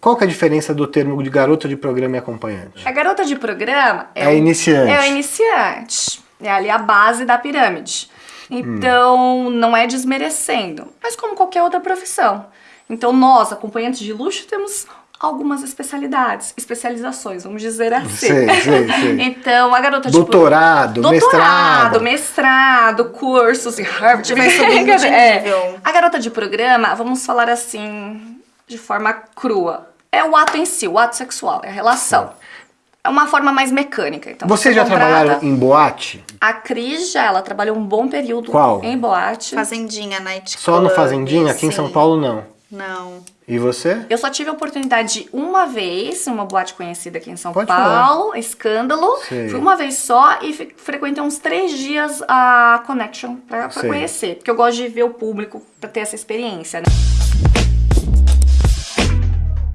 Qual que é a diferença do termo de garota de programa e acompanhante? A garota de programa É, o- iniciante. É o iniciante. É ali a base da pirâmide. Então, não é desmerecendo, mas como qualquer outra profissão. Então, nós, acompanhantes de luxo, temos algumas especialidades, especializações, vamos dizer assim. Sei, sei, sei. Então, a garota de Doutorado, Doutorado, mestrado. mestrado, cursos em Harvard. Vai subindo de É. nível. A garota de programa, vamos falar assim, de forma crua. É o ato em si, o ato sexual, é a relação. É uma forma mais mecânica. Então, Vocês já contrata- trabalharam em boate? A Cris já, ela trabalhou um bom período Qual? em boate. Fazendinha, night Só no club, Fazendinha? Aqui em São. Paulo, não. Não. E você? Eu só tive a oportunidade uma vez, uma boate conhecida aqui em São Pode Paulo, Escândalo. Sei. Fui uma vez só e frequentei uns três dias a Connection pra, pra conhecer. Porque eu gosto de ver o público pra ter essa experiência, né?